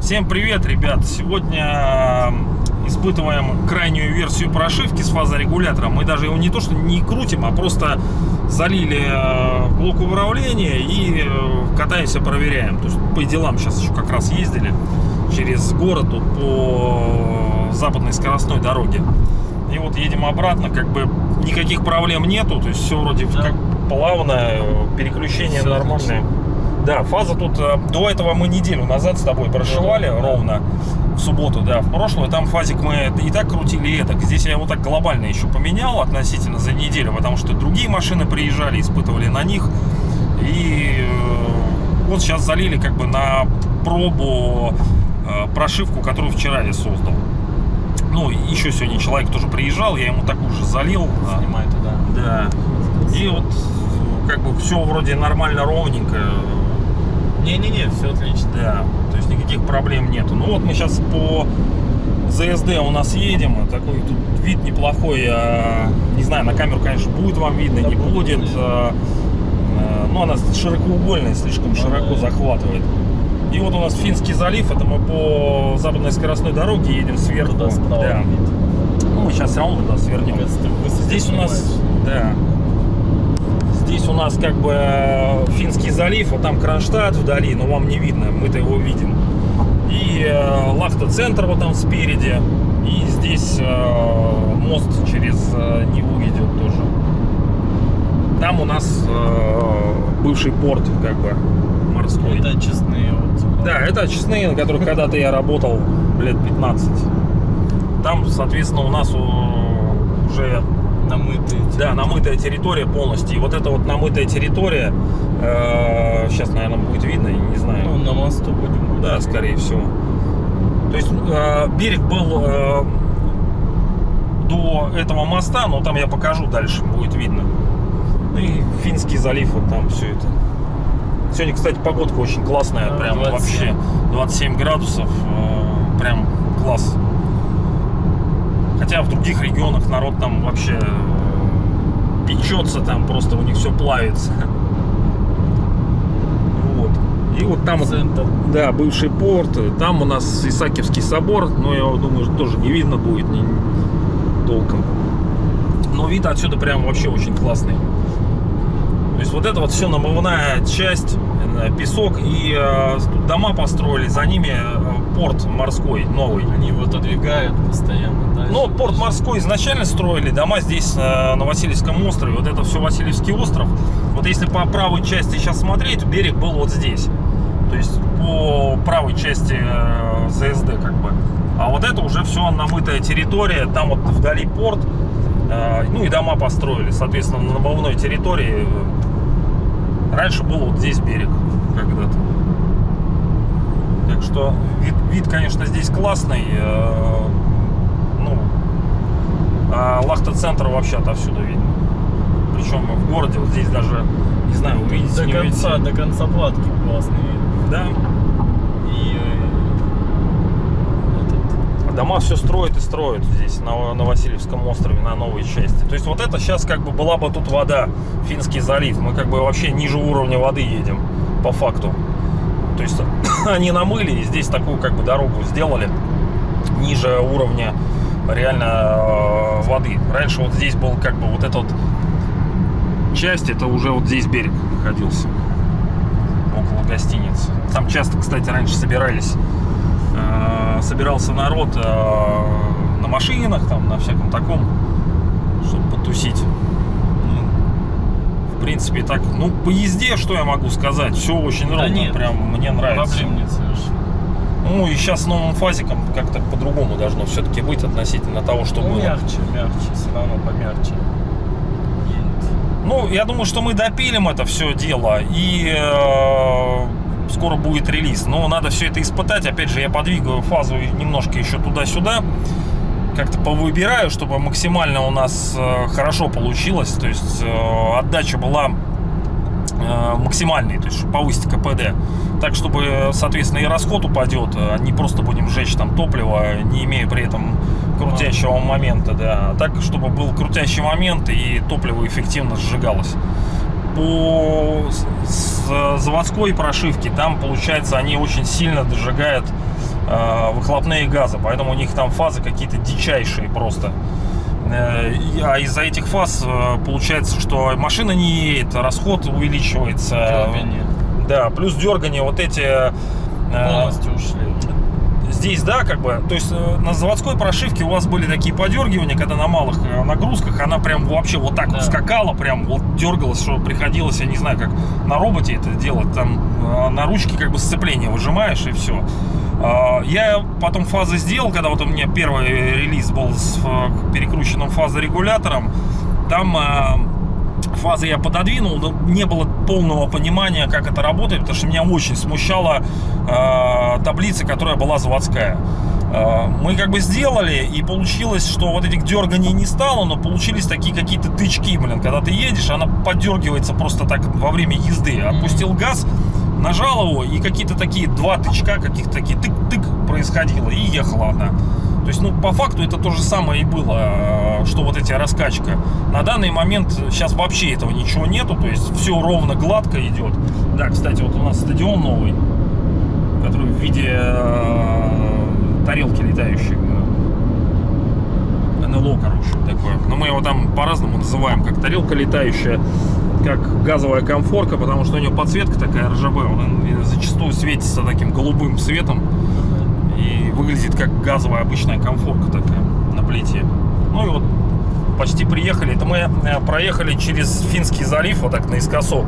Всем привет, ребят! Сегодня э, испытываем крайнюю версию прошивки с фазорегулятором. Мы даже его не то что не крутим, а просто залили э, блок управления и э, катаемся, проверяем. То есть по делам сейчас еще как раз ездили через город тут по западной скоростной дороге. И вот едем обратно, как бы никаких проблем нету, то есть все вроде Да. как плавное, переключение Всё нормальное. Да, фаза тут, э, до этого мы неделю назад с тобой прошивали Да, да. ровно, в субботу, да, в прошлую, там фазик мы и так крутили, и это. Здесь я его так глобально еще поменял относительно за неделю, потому что другие машины приезжали, испытывали на них. И э, вот сейчас залили как бы на пробу э, прошивку, которую вчера я создал. Ну, еще сегодня человек тоже приезжал, я ему такую же залил. а, Снимай туда. Да. И вот как бы все вроде нормально, ровненько. Не-не-не, все отлично. Да, то есть никаких проблем нету. Ну вот мы сейчас по ЗСД у нас едем. Такой тут вид неплохой. а, Не знаю, на камеру, конечно, будет вам видно, Да не будет, будет. а, а, Но она широкоугольная, слишком Ну широко да. захватывает. И вот у нас Финский залив, это мы по западной скоростной дороге едем сверху. Туда справа Да. Ну, мы сейчас все равно туда свернем. Здесь у нас, да, здесь у нас как бы э, Финский залив, вот там Кронштадт вдали, но вам не видно, мы-то его видим. И э, Лахта-центр вот там спереди, и здесь э, мост через э, Неву идет тоже. Там у нас э, бывший порт, как бы, морской. Это честные вот. Да, это очистные, на которых когда-то я работал лет 15. Там, соответственно, у нас уже Намытые. да, намытая территория полностью. И вот эта вот намытая территория, э, сейчас, наверное, будет видно, я не знаю. Ну, на мосту будем. да, скорее всего. То есть э, берег был э, до этого моста, но там я покажу дальше, будет видно. Ну и Финский залив, вот там все это. Сегодня, кстати, погодка очень классная, Да, прям 27. вообще 27 градусов, э, прям класс. Хотя в других регионах народ там вообще э, печется, там просто у них все плавится. Вот. И вот там Центр. да, бывший порт, там у нас Исаакиевский собор, но я думаю, тоже не видно будет ни, толком. Но вид отсюда прям вообще очень классный. Вот это вот все намывная часть, э, песок и э, дома построили, за ними э, порт морской новый. Они его отодвигают постоянно. дальше, Ну, порт морской изначально строили, дома здесь э, на Васильевском острове, вот это все Васильевский остров. Вот если по правой части сейчас смотреть, берег был вот здесь. То есть по правой части э, ЗСД как бы. А вот это уже все намытая территория, там вот вдали порт, э, ну и дома построили, соответственно, на намывной территории. Раньше был вот здесь берег когда-то. Так что вид, вид, конечно, здесь классный. э, Ну, а Лахта-центр вообще отовсюду видно. Причем в городе, вот здесь даже, не знаю, увидите, До не конца, увидите. до конца платки классный вид. Да, И э, этот, дома все строят и строят здесь, на, на Васильевском острове, на новой части. То есть вот это сейчас как бы была бы тут вода, Финский залив. Мы как бы вообще ниже уровня воды едем, по факту. То есть они намыли и здесь такую как бы дорогу сделали ниже уровня реально э, воды. Раньше вот здесь был как бы вот эта вот часть, это уже вот здесь берег находился. Около гостиницы. Там часто, кстати, раньше собирались собирался народ э, на машинах, там, на всяком таком, чтобы потусить. Ну, В принципе, так, ну, по езде, что я могу сказать, все очень Да ровно, нет, прям мне нравится. проблем нет совершенно. Ну, и сейчас с новым фазиком как-то по-другому должно все-таки быть относительно того, что Ну, было. мягче, мягче, все равно помягче. Ну, я думаю, что мы допилим это все дело и э, скоро будет релиз. Но надо все это испытать. Опять же, я подвигаю фазу немножко еще туда-сюда. Как-то повыбираю, чтобы максимально у нас э, хорошо получилось. То есть э, отдача была э, максимальный, то есть чтобы повысить КПД. Так, чтобы, соответственно, и расход упадет, а не просто будем сжечь там топливо, не имея при этом крутящего момента, да. А так, чтобы был крутящий момент и топливо эффективно сжигалось. По заводской прошивке там, получается, они очень сильно дожигают э, выхлопные газы, поэтому у них там фазы какие-то дичайшие просто. Э, А из-за этих фаз э, получается, что машина не едет, расход увеличивается. Дёрганье. Да, плюс дергание вот эти... э, Полностью ушли. Здесь, да, как бы, то есть э, на заводской прошивке у вас были такие подергивания, когда на малых э, нагрузках она прям вообще вот так вот Да. скакала, прям вот дергалась, что приходилось, я не знаю, как на роботе это делать, там э, на ручке как бы сцепление выжимаешь и все. Я потом фазы сделал, когда вот у меня первый релиз был с перекрученным фазорегулятором, там фазы я пододвинул, но не было полного понимания, как это работает, потому что меня очень смущала э, таблица, которая была заводская. Э, Мы как бы сделали, и получилось, что вот этих дерганий не стало, но получились такие какие-то тычки, блин, когда ты едешь, она подергивается просто так во время езды. Опустил газ, нажал его, и какие-то такие два тычка, каких-то такие тык-тык происходило, и ехала она. То есть, ну, по факту это то же самое и было, э, что вот эти раскачка. На данный момент сейчас вообще этого ничего нету, то есть все ровно гладко идет. Да, кстати, вот у нас стадион новый, который в виде э, тарелки летающей. НЛО, короче, такое. Но мы его там по-разному называем, как тарелка летающая, как газовая комфорка, потому что у нее подсветка такая РЖБ, он зачастую светится таким голубым светом и выглядит как газовая обычная комфорка такая на плите. Ну и вот почти приехали. Это мы э, проехали через Финский залив, вот так наискосок,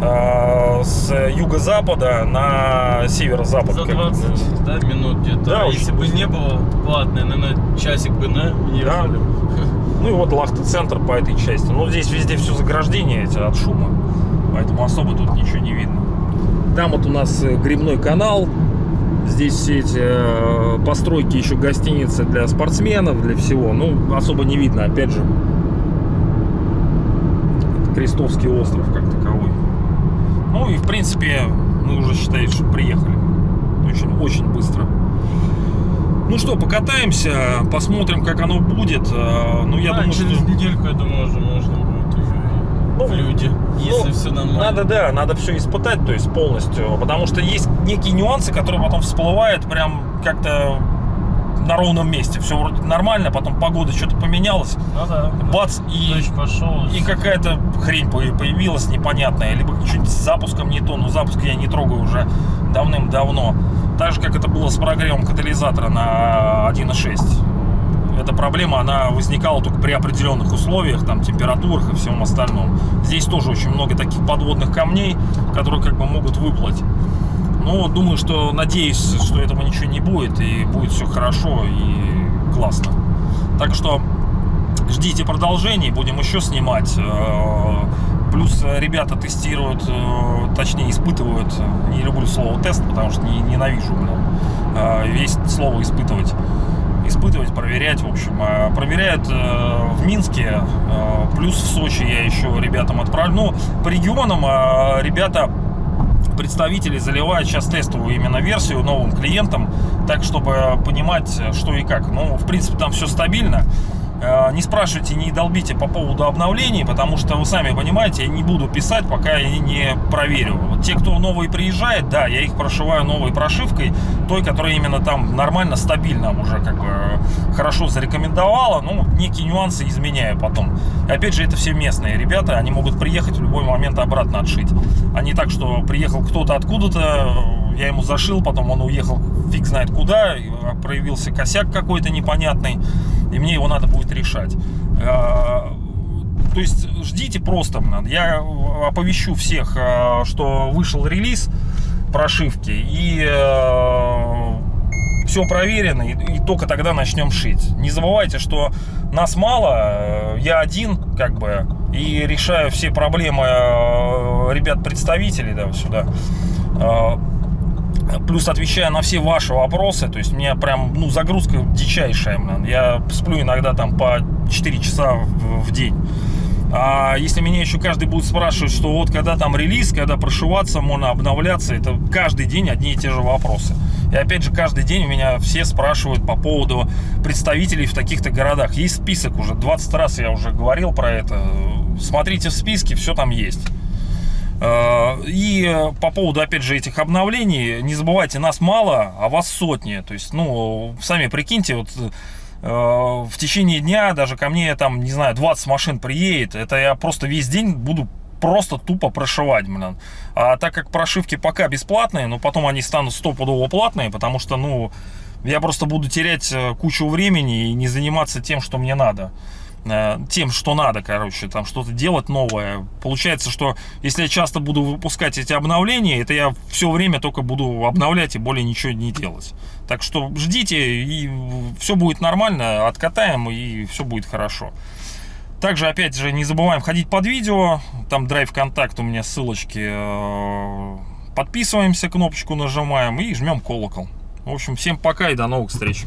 э, с юго-запада на северо-запад. За как бы. 20 да, минут где-то. Да, А если бы не было платное, наверное, часик бы на ехали. Ну и вот Лахта-центр по этой части. Ну здесь везде все заграждения эти от шума, поэтому особо тут ничего не видно. Там вот у нас э, грибной канал. Здесь все эти э, постройки еще гостиницы для спортсменов, для всего. Ну, особо не видно, опять же. Это Крестовский остров как таковой. Ну и в принципе мы уже считаем, что приехали. Очень, очень быстро. Ну что, покатаемся, посмотрим, как оно будет. Э, Ну, я А, думаю, через что... недельку, я думаю, уже можно будет уже и Ну, в люди, если ну, все нормально. Надо, да, надо все испытать, то есть полностью. Потому что есть некие нюансы, которые потом всплывают прям как-то на ровном месте. Все вроде нормально, потом погода что-то поменялась, Ну да. бац, и, пошел. и какая-то хрень по- появилась непонятная. Либо что-нибудь с запуском не то, но запуск я не трогаю уже давным-давно. Так же, как это было с прогревом катализатора на 1.6. Эта проблема, она возникала только при определенных условиях, там, температурах и всем остальном. Здесь тоже очень много таких подводных камней, которые как бы могут выплыть. Но думаю, что, надеюсь, что этого ничего не будет, и будет все хорошо и классно. Так что ждите продолжений, будем еще снимать. Э, Плюс ребята тестируют, э, точнее испытывают, не люблю слово тест, потому что не, ненавижу, блин, э, весь слово испытывать. Испытывать, проверять, в общем. Э, Проверяют э, в Минске, э, плюс в Сочи я еще ребятам отправлю. Ну, по регионам э, ребята представители заливают сейчас тестовую именно версию новым клиентам, так чтобы понимать, что и как. Ну, в принципе, там все стабильно. Э, Не спрашивайте, не долбите по поводу обновлений, потому что вы сами понимаете, я не буду писать, пока я не проверю. Вот те, кто новый приезжает, да, я их прошиваю новой прошивкой, той, которая именно там нормально, стабильно уже как бы э, хорошо зарекомендовала, ну, некие нюансы изменяю потом. И опять же, это все местные ребята, они могут приехать в любой момент обратно отшить. А не так, что приехал кто-то откуда-то, я ему зашил, потом он уехал фиг знает куда, проявился косяк какой-то непонятный, и мне его надо будет решать. Э, То есть ждите просто, я оповещу всех, э, что вышел релиз прошивки, и все проверено, и, только тогда начнем шить. Не забывайте, что нас мало, э, я один, как бы, и решаю все проблемы э, ребят-представителей да, сюда. Плюс отвечаю на все ваши вопросы. То есть у меня прям ну, загрузка дичайшая. блин. Я сплю иногда там по 4 часа в день. А если меня еще каждый будет спрашивать, что вот когда там релиз, когда прошиваться, можно обновляться, это каждый день одни и те же вопросы. И опять же, каждый день у меня все спрашивают по поводу представителей в таких-то городах. Есть список уже, 20 раз я уже говорил про это. Смотрите в списке, все там есть. Э, И по поводу, опять же, этих обновлений, не забывайте, нас мало, а вас сотни. То есть, ну, сами прикиньте, вот э, в течение дня даже ко мне там, не знаю, 20 машин приедет. Это я просто весь день буду просто тупо прошивать, блин. А так как прошивки пока бесплатные, но потом они станут стопудово платные, потому что, ну, я просто буду терять э, кучу времени и не заниматься тем, что мне надо э, тем, что надо, короче, там что-то делать новое. Получается, что если я часто буду выпускать эти обновления, это я все время только буду обновлять и более ничего не делать. Так что ждите, и все будет нормально, откатаем, и все будет хорошо. Также, опять же, не забываем ходить под видео, там драйв контакт у меня ссылочки. э, Подписываемся, кнопочку нажимаем и жмем колокол. В общем, всем пока и до новых встреч.